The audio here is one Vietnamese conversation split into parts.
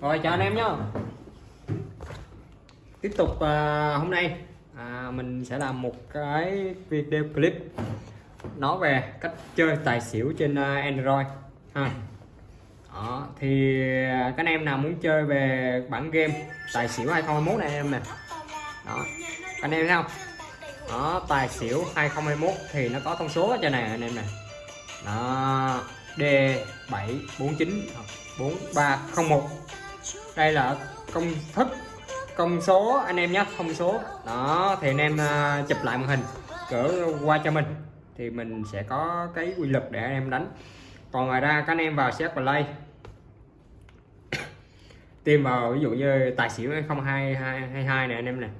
Rồi chào anh em nhá. Tiếp tục à, hôm nay à, mình sẽ làm một cái video clip nói về cách chơi tài xỉu trên à, Android. Ha. Đó, thì à, các anh em nào muốn chơi về bản game tài xỉu 2021 này em nè. Đó các anh em thấy không? Đó tài xỉu 2021 thì nó có thông số ở trên này anh em nè. Đó D749 4301 đây là công thức công số anh em nhé thông số. Đó thì anh em uh, chụp lại màn hình cỡ qua cho mình. Thì mình sẽ có cái quy luật để anh em đánh. Còn ngoài ra các anh em vào xét play. Tìm vào ví dụ như tài xỉu 0222 này anh em này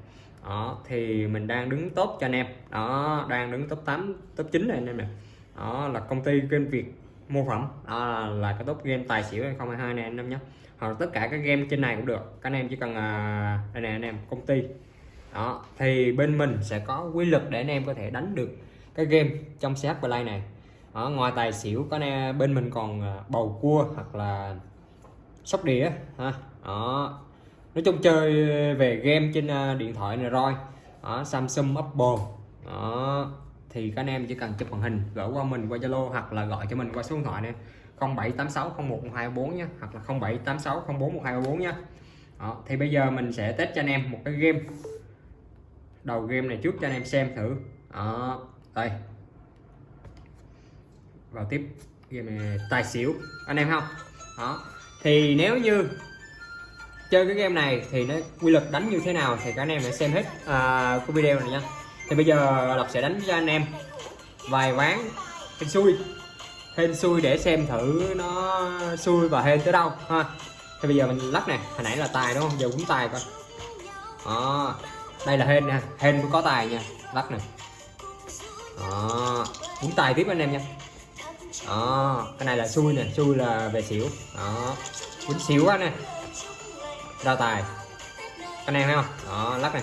đó thì mình đang đứng top cho anh em. Đó đang đứng top 8 top 9 này anh em này đó là công ty kênh Việt mô phẩm đó là, là cái top game tài xỉu 2022 này anh em nhé hoặc tất cả các game trên này cũng được. Các anh em chỉ cần uh, đây này anh em công ty. Đó thì bên mình sẽ có quy luật để anh em có thể đánh được cái game trong CH Play này. Đó, ngoài tài xỉu có nè bên mình còn à, bầu cua hoặc là sóc đĩa ha. Đó. Nói chung chơi về game trên à, điện thoại này rồi. Đó, Samsung Apple. Đó thì các anh em chỉ cần chụp màn hình gửi qua mình qua Zalo hoặc là gọi cho mình qua số điện thoại này. 0786011244 nhé hoặc là 0786041244 nhé đó, thì bây giờ mình sẽ test cho anh em một cái game. Đầu game này trước cho anh em xem thử. Đó đây. Vào tiếp game này tài xỉu anh em không? Đó thì nếu như chơi cái game này thì nó quy luật đánh như thế nào thì các anh em hãy xem hết uh, cái video này nha thì bây giờ lộc sẽ đánh cho anh em vài ván hên xui. Hên xui để xem thử nó xui và hên tới đâu, ha. Thì bây giờ mình lắc nè, hồi nãy là tài đúng không? Giờ cũng tài coi. Đó, đây là hên nè, hên cũng có tài nha, lắc nè. Đó cũng tài tiếp anh em nha. Đó, cái này là xui nè, xui là về xỉu. Đó cũng xỉu quá nè. Ra tài. Anh em thấy không? Đó, lắc này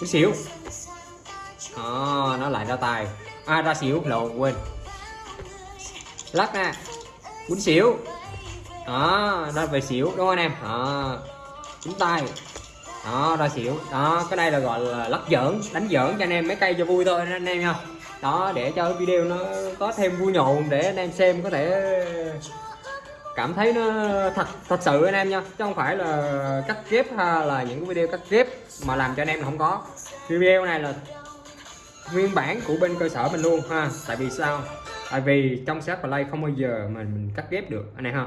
cũng xỉu đó, nó lại ra tài. À ra xỉu. Lộn quên. Lắc nè. Quýnh xỉu. Đó ra về xỉu. Đúng không anh em? Đó quýnh tay. Đó ra xỉu. Đó cái đây là gọi là lắc giỡn đánh giỡn cho anh em mấy cây cho vui thôi anh em nha. Đó để cho video nó có thêm vui nhộn để anh em xem có thể cảm thấy nó thật thật sự anh em nha. Chứ không phải là cắt ghép hay là những cái video cắt ghép mà làm cho anh em không có. Video này là nguyên bản của bên cơ sở mình luôn ha, tại vì sao? Tại vì trong sát play không bao giờ mà mình cắt ghép được, anh em ha.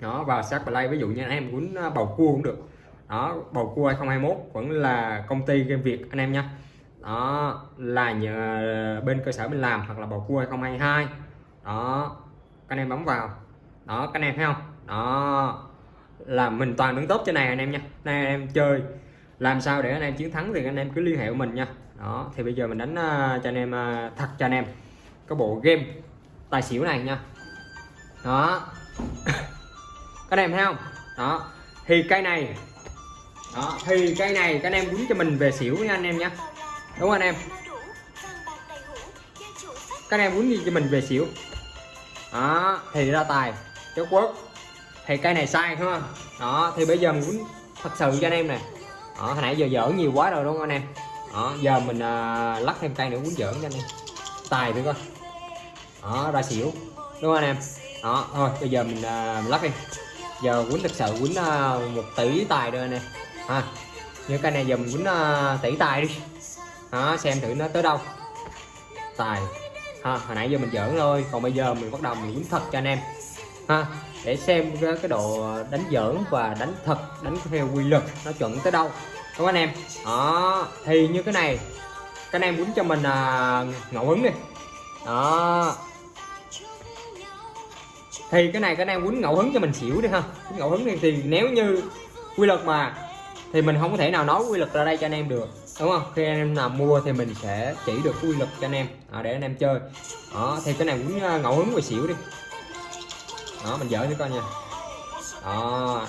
Đó, vào sát play ví dụ như anh em muốn à, bầu cua cũng được. Đó, bầu cua 2021 vẫn là công ty game việt, anh em nha. Đó, là nhờ bên cơ sở mình làm hoặc là bầu cua 2022 đó, các anh em bấm vào. Đó, các anh em thấy không? Đó, là mình toàn đứng tốt trên này anh em nha. Này anh em chơi làm sao để anh em chiến thắng thì anh em cứ liên hệ của mình nha. Đó thì bây giờ mình đánh uh, cho anh em uh, thật cho anh em cái bộ game tài xỉu này nha. Đó. Các anh em thấy không? Đó. Thì cây này đó thì cây này các anh em đúng cho mình về xỉu nha anh em nhé đúng không anh em? Các anh em quýnh cho mình về xỉu. Đó thì ra tài chốt quốc thì cây này sai không? Đó thì bây giờ mình muốn thật sự cho anh em này đó hồi nãy giờ dở nhiều quá rồi đúng không anh em? Đó giờ mình à, lắc thêm cây nữa muốn giỡn cho anh em. Tài thử coi đó ra xỉu. Đúng không anh em? Đó thôi bây giờ mình, à, mình lắc đi. Giờ quýnh thực sự quýnh à, một tỷ tài đây anh em. À, ha như cái này giờ mình quýnh à, tỷ tài đi. Đó xem thử nó tới đâu. Tài. Ha hồi nãy giờ mình giỡn thôi còn bây giờ mình bắt đầu mình quýnh thật cho anh em ha? Để xem cái, cái độ ờ, đánh giỡn và đánh thật đánh theo quy luật nó chuẩn tới đâu. Đúng anh em? Đó thì như cái này các anh em muốn cho mình à, ngẫu hứng đi. Đó. Thì cái này các anh em muốn ngẫu hứng cho mình xỉu đi ha. Ngẫu hứng đi thì nếu như quy luật mà thì mình không có thể nào nói quy luật ra đây cho anh em được. Đúng không? Khi anh em nào mua thì mình sẽ chỉ được quy luật cho anh em. À, để anh em chơi. Đó thì cái này muốn à, ngẫu hứng và xỉu đi đó mình giỡn cho coi nha. Đó.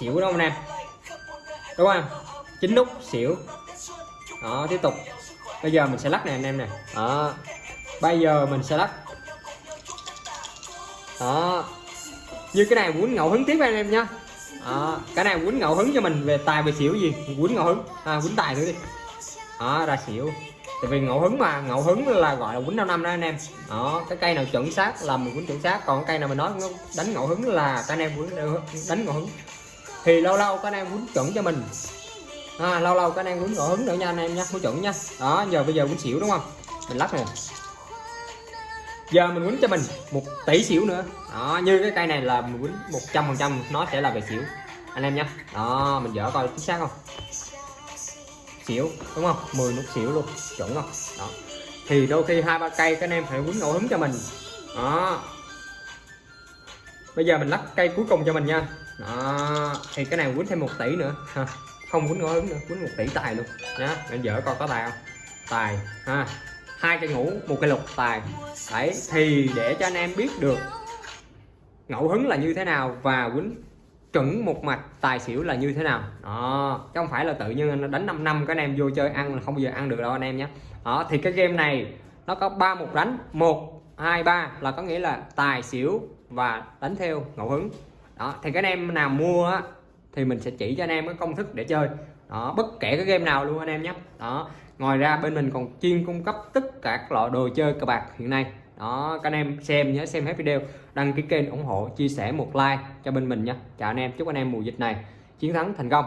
Xỉu đó anh em đúng không? Chín nút xỉu. Đó tiếp tục. Bây giờ mình sẽ lắc này anh em nè. Đó. Bây giờ mình sẽ lắc. Đó. Như cái này quýnh ngẫu hứng tiếp anh em nhá. Đó, cái này quýnh ngẫu hứng cho mình về tài về xỉu gì? Quýnh ngẫu hứng. À, quýnh tài nữa đi. Đó ra xỉu tại vì ngẫu hứng mà ngẫu hứng là gọi là quýnh năm năm đó anh em. Đó cái cây nào chuẩn xác là mình quýnh chuẩn xác còn cây nào mình nói đánh ngẫu hứng là các anh em quýnh đánh ngẫu hứng. Thì lâu lâu các anh em quýnh chuẩn cho mình. À, lâu lâu các anh em quýnh ngẫu hứng nữa nha anh em nha quýnh chuẩn nha. Đó giờ bây giờ quýnh xỉu đúng không? Mình lắc nè. Giờ mình quýnh cho mình một tỷ xỉu nữa. Đó như cái cây này là mình quýnh một trăm phần trăm nó sẽ là về xỉu. Anh em nhé đó mình dở coi chính xác không? Xỉu đúng không? 10 nút xỉu luôn, chuẩn không? Đó. Thì đôi khi hai ba cây các anh em phải quấn ngẫu hứng cho mình. Đó. Bây giờ mình lắc cây cuối cùng cho mình nha. Đó. Thì cái này quýnh thêm một tỷ nữa. Ha, không quýnh ngẫu hứng nữa, quýnh một tỷ tài luôn. Nhá anh dở coi có tài không? Tài, ha. Hai cây ngủ, một cây lục, tài. Đấy, thì để cho anh em biết được ngẫu hứng là như thế nào và quýnh chuẩn một mạch tài xỉu là như thế nào? Đó chứ không phải là tự nhiên nó đánh 5 năm các anh em vô chơi ăn là không bao giờ ăn được đâu anh em nhé. Đó thì cái game này nó có ba một đánh. Một hai ba là có nghĩa là tài xỉu và đánh theo ngẫu hứng. Đó thì cái anh em nào mua á, thì mình sẽ chỉ cho anh em cái công thức để chơi. Đó bất kể cái game nào luôn anh em nhé. Đó ngoài ra bên mình còn chuyên cung cấp tất cả các loại đồ chơi cờ bạc hiện nay đó, các anh em xem nhớ xem hết video. Đăng ký kênh ủng hộ, chia sẻ một like cho bên mình nha. Chào anh em, chúc anh em mùa dịch này chiến thắng thành công.